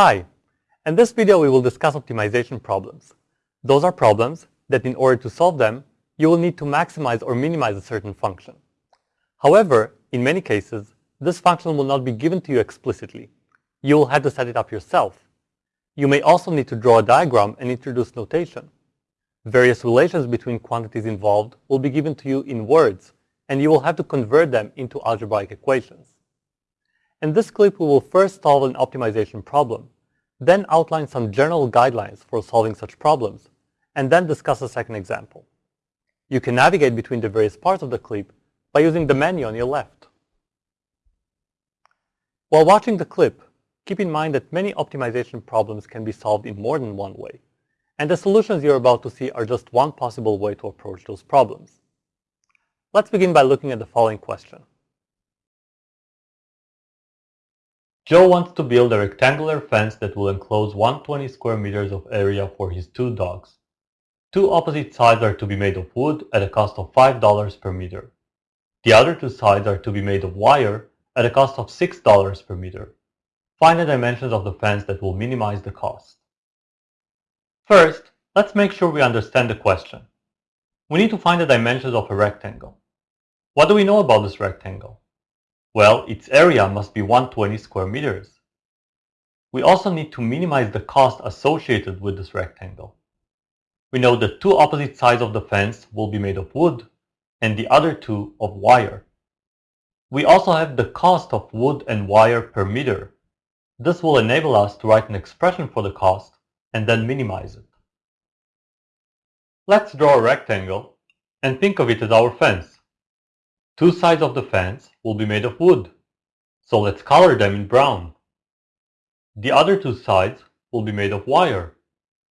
Hi! In this video we will discuss optimization problems. Those are problems that in order to solve them, you will need to maximize or minimize a certain function. However, in many cases, this function will not be given to you explicitly. You will have to set it up yourself. You may also need to draw a diagram and introduce notation. Various relations between quantities involved will be given to you in words, and you will have to convert them into algebraic equations. In this clip, we will first solve an optimization problem, then outline some general guidelines for solving such problems, and then discuss a second example. You can navigate between the various parts of the clip by using the menu on your left. While watching the clip, keep in mind that many optimization problems can be solved in more than one way, and the solutions you're about to see are just one possible way to approach those problems. Let's begin by looking at the following question. Joe wants to build a rectangular fence that will enclose 120 square meters of area for his two dogs. Two opposite sides are to be made of wood at a cost of $5 per meter. The other two sides are to be made of wire at a cost of $6 per meter. Find the dimensions of the fence that will minimize the cost. First, let's make sure we understand the question. We need to find the dimensions of a rectangle. What do we know about this rectangle? Well, its area must be 120 square meters. We also need to minimize the cost associated with this rectangle. We know that two opposite sides of the fence will be made of wood and the other two of wire. We also have the cost of wood and wire per meter. This will enable us to write an expression for the cost and then minimize it. Let's draw a rectangle and think of it as our fence. Two sides of the fence will be made of wood, so let's color them in brown. The other two sides will be made of wire,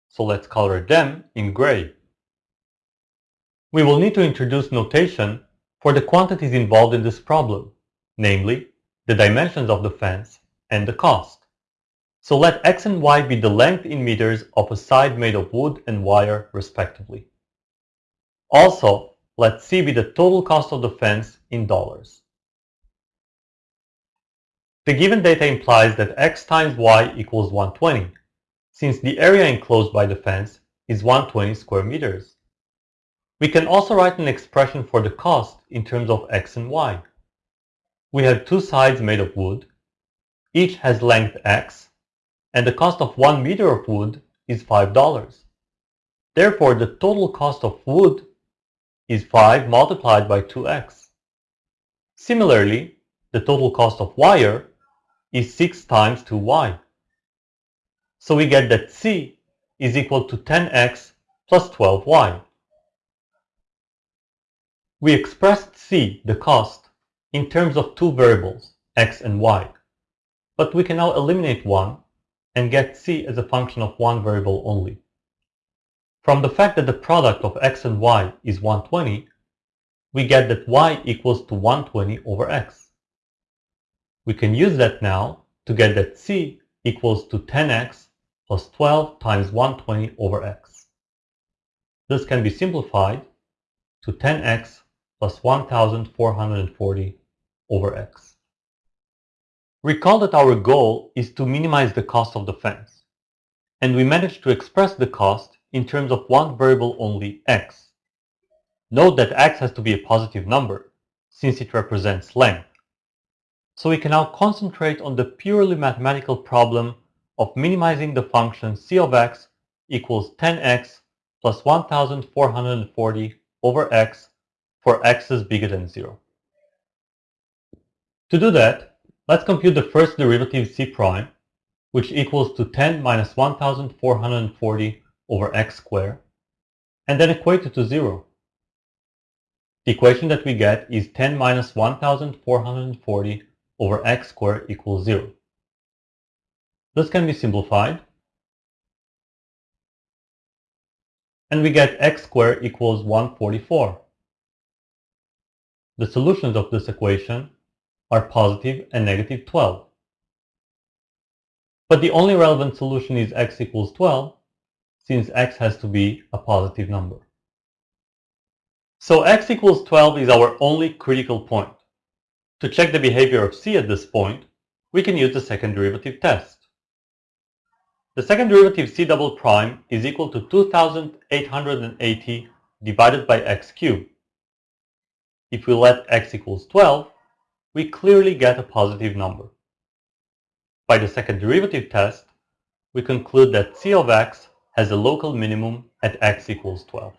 so let's color them in gray. We will need to introduce notation for the quantities involved in this problem, namely the dimensions of the fence and the cost. So let x and y be the length in meters of a side made of wood and wire respectively. Also, let C be the total cost of the fence in dollars. The given data implies that x times y equals 120, since the area enclosed by the fence is 120 square meters. We can also write an expression for the cost in terms of x and y. We have two sides made of wood, each has length x, and the cost of one meter of wood is $5. Therefore, the total cost of wood is 5 multiplied by 2x. Similarly, the total cost of wire is 6 times 2y. So we get that C is equal to 10x plus 12y. We expressed C, the cost, in terms of two variables, x and y. But we can now eliminate one and get C as a function of one variable only. From the fact that the product of x and y is 120, we get that y equals to 120 over x. We can use that now to get that c equals to 10x plus 12 times 120 over x. This can be simplified to 10x plus 1440 over x. Recall that our goal is to minimize the cost of the fence, and we managed to express the cost in terms of one variable only, x. Note that x has to be a positive number, since it represents length. So we can now concentrate on the purely mathematical problem of minimizing the function c of x equals 10x plus 1440 over x for x is bigger than 0. To do that, let's compute the first derivative c prime, which equals to 10 minus 1440 over x squared, and then equate it to 0. The equation that we get is 10 minus 1440 over x squared equals 0. This can be simplified, and we get x squared equals 144. The solutions of this equation are positive and negative 12. But the only relevant solution is x equals 12, since x has to be a positive number. So x equals 12 is our only critical point. To check the behavior of c at this point, we can use the second derivative test. The second derivative c double prime is equal to 2880 divided by x cubed. If we let x equals 12, we clearly get a positive number. By the second derivative test, we conclude that c of x has a local minimum at x equals 12.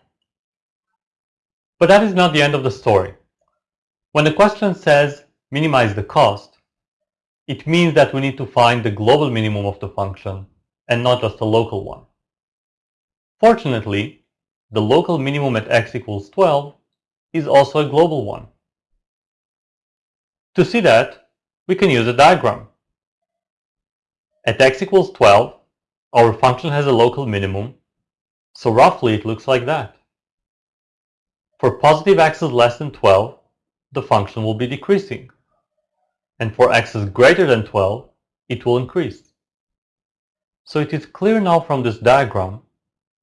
But that is not the end of the story. When the question says minimize the cost, it means that we need to find the global minimum of the function and not just a local one. Fortunately, the local minimum at x equals 12 is also a global one. To see that, we can use a diagram. At x equals 12, our function has a local minimum, so roughly it looks like that. For positive x's less than 12, the function will be decreasing. And for x's greater than 12, it will increase. So it is clear now from this diagram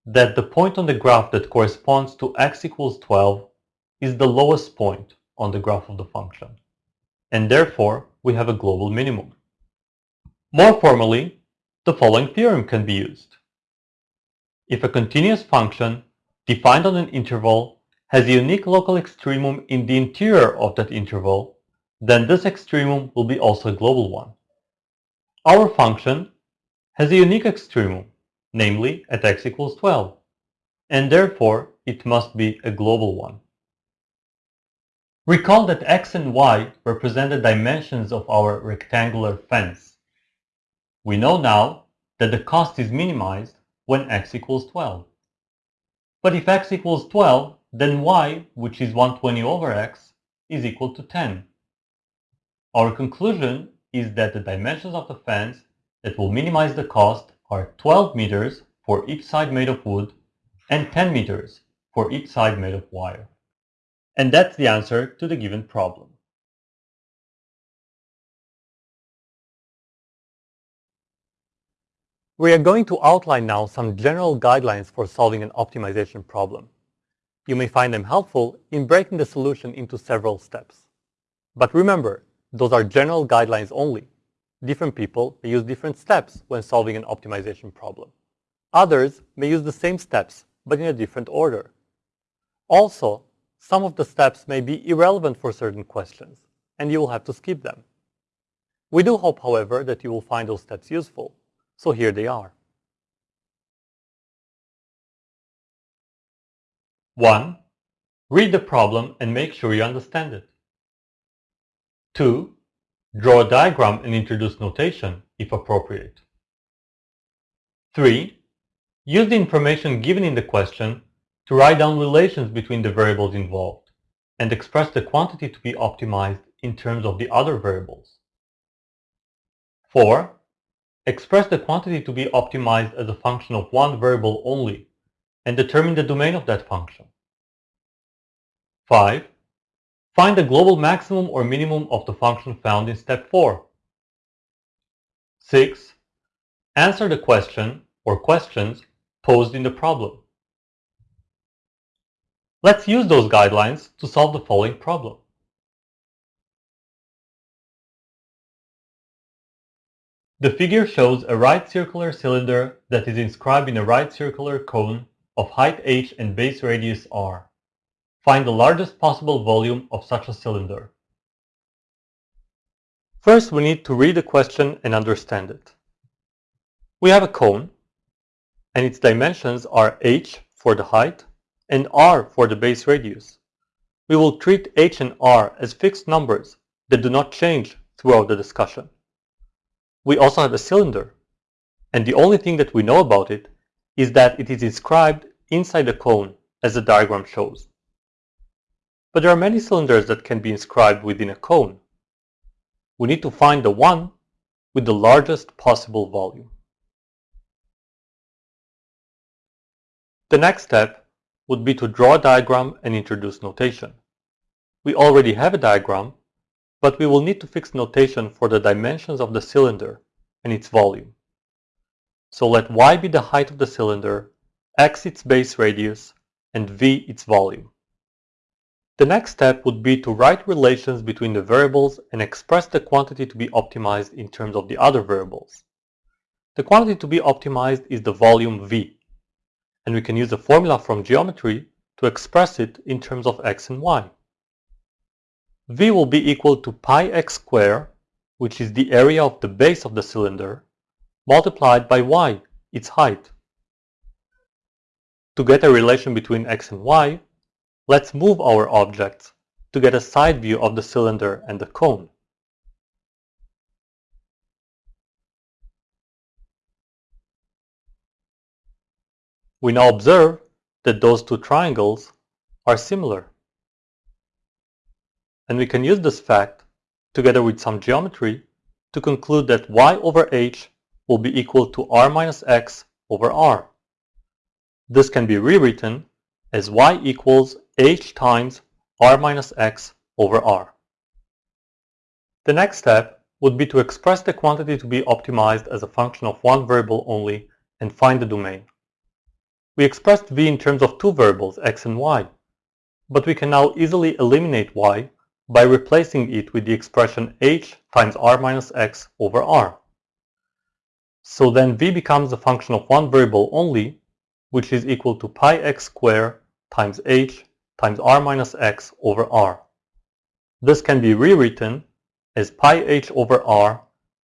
that the point on the graph that corresponds to x equals 12 is the lowest point on the graph of the function. And therefore, we have a global minimum. More formally, the following theorem can be used. If a continuous function defined on an interval has a unique local extremum in the interior of that interval, then this extremum will be also a global one. Our function has a unique extremum, namely at x equals 12, and therefore it must be a global one. Recall that x and y represent the dimensions of our rectangular fence. We know now that the cost is minimized when x equals 12. But if x equals 12, then y, which is 120 over x, is equal to 10. Our conclusion is that the dimensions of the fence that will minimize the cost are 12 meters for each side made of wood and 10 meters for each side made of wire. And that's the answer to the given problem. We are going to outline now some general guidelines for solving an optimization problem. You may find them helpful in breaking the solution into several steps. But remember, those are general guidelines only different people may use different steps when solving an optimization problem. Others may use the same steps, but in a different order. Also, some of the steps may be irrelevant for certain questions, and you will have to skip them. We do hope, however, that you will find those steps useful, so here they are. 1. Read the problem and make sure you understand it. 2. Draw a diagram and introduce notation, if appropriate. 3. Use the information given in the question to write down relations between the variables involved and express the quantity to be optimized in terms of the other variables. 4. Express the quantity to be optimized as a function of one variable only and determine the domain of that function. 5. Find the global maximum or minimum of the function found in step 4. 6. Answer the question or questions posed in the problem. Let's use those guidelines to solve the following problem. The figure shows a right circular cylinder that is inscribed in a right circular cone of height h and base radius r. Find the largest possible volume of such a cylinder. First, we need to read the question and understand it. We have a cone, and its dimensions are h for the height and r for the base radius. We will treat h and r as fixed numbers that do not change throughout the discussion. We also have a cylinder, and the only thing that we know about it is that it is inscribed inside the cone as the diagram shows. But there are many cylinders that can be inscribed within a cone. We need to find the one with the largest possible volume. The next step would be to draw a diagram and introduce notation. We already have a diagram, but we will need to fix notation for the dimensions of the cylinder and its volume. So let y be the height of the cylinder, x its base radius, and v its volume. The next step would be to write relations between the variables and express the quantity to be optimized in terms of the other variables. The quantity to be optimized is the volume V, and we can use a formula from geometry to express it in terms of x and y. V will be equal to pi x squared, which is the area of the base of the cylinder, multiplied by y, its height. To get a relation between x and y, let's move our objects to get a side view of the cylinder and the cone. We now observe that those two triangles are similar. And we can use this fact, together with some geometry, to conclude that y over h will be equal to r minus x over r. This can be rewritten as y equals h times r minus x over r. The next step would be to express the quantity to be optimized as a function of one variable only and find the domain. We expressed v in terms of two variables, x and y, but we can now easily eliminate y by replacing it with the expression h times r minus x over r. So then v becomes a function of one variable only, which is equal to pi x squared times h times r minus x over r. This can be rewritten as pi h over r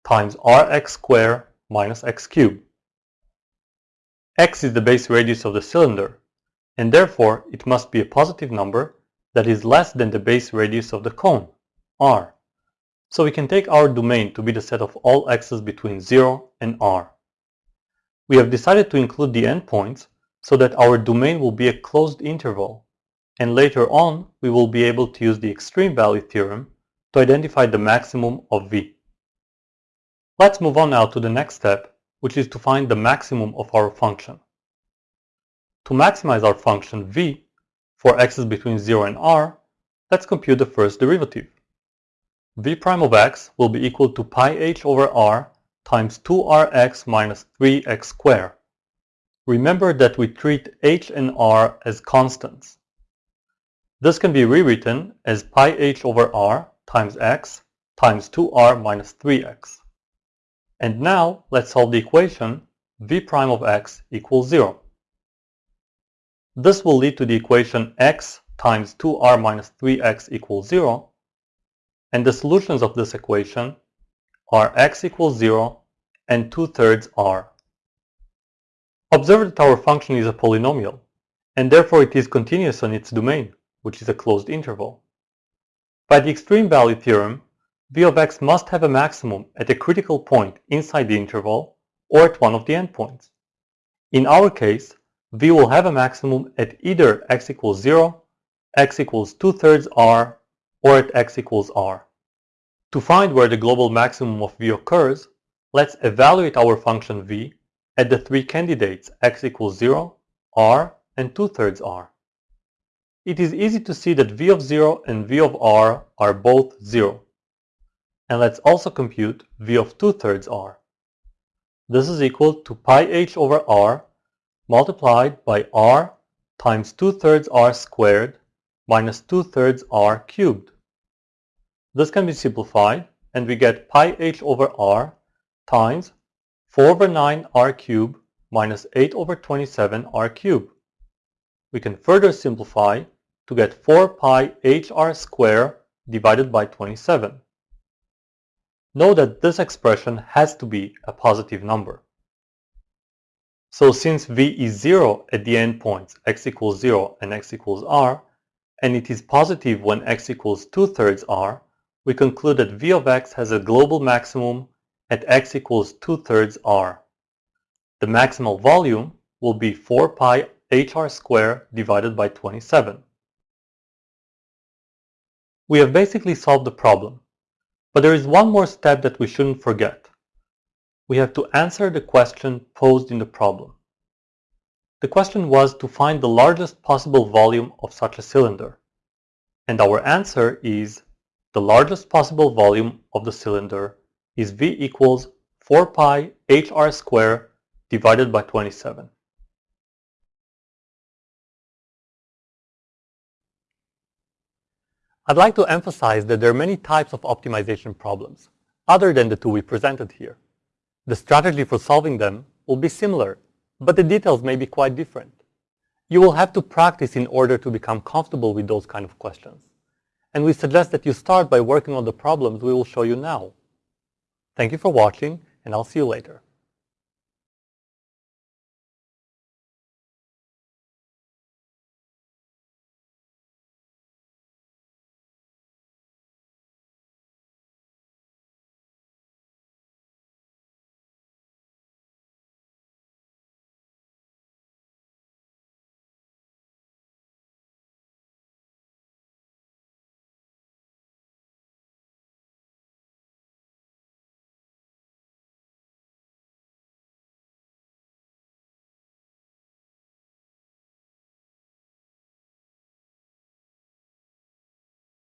times rx squared minus x cubed x is the base radius of the cylinder, and therefore it must be a positive number that is less than the base radius of the cone, r. So we can take our domain to be the set of all x's between 0 and r. We have decided to include the endpoints so that our domain will be a closed interval, and later on we will be able to use the extreme value theorem to identify the maximum of v. Let's move on now to the next step which is to find the maximum of our function. To maximize our function v for x's between 0 and r, let's compute the first derivative. v prime of x will be equal to pi h over r times 2rx minus 3x squared. Remember that we treat h and r as constants. This can be rewritten as pi h over r times x times 2r minus 3x. And now let's solve the equation v prime of x equals 0. This will lead to the equation x times 2r minus 3x equals 0. And the solutions of this equation are x equals 0 and 2 thirds r. Observe that our function is a polynomial, and therefore it is continuous on its domain, which is a closed interval. By the extreme value theorem, v of x must have a maximum at a critical point inside the interval or at one of the endpoints. In our case, v will have a maximum at either x equals 0, x equals 2 thirds r, or at x equals r. To find where the global maximum of v occurs, let's evaluate our function v at the three candidates x equals 0, r, and 2 thirds r. It is easy to see that v of 0 and v of r are both 0. And let's also compute v of 2 thirds r. This is equal to pi h over r multiplied by r times 2 thirds r squared minus 2 thirds r cubed. This can be simplified and we get pi h over r times 4 over 9 r cubed minus 8 over 27 r cubed. We can further simplify to get 4 pi hr squared divided by 27. Know that this expression has to be a positive number. So since v is 0 at the endpoints x equals 0 and x equals r, and it is positive when x equals 2 thirds r, we conclude that v of x has a global maximum at x equals 2 thirds r. The maximal volume will be 4 pi hr squared divided by 27. We have basically solved the problem. But there is one more step that we shouldn't forget. We have to answer the question posed in the problem. The question was to find the largest possible volume of such a cylinder. And our answer is the largest possible volume of the cylinder is V equals 4 pi hr squared divided by 27. I'd like to emphasize that there are many types of optimization problems, other than the two we presented here. The strategy for solving them will be similar, but the details may be quite different. You will have to practice in order to become comfortable with those kind of questions. And we suggest that you start by working on the problems we will show you now. Thank you for watching, and I'll see you later.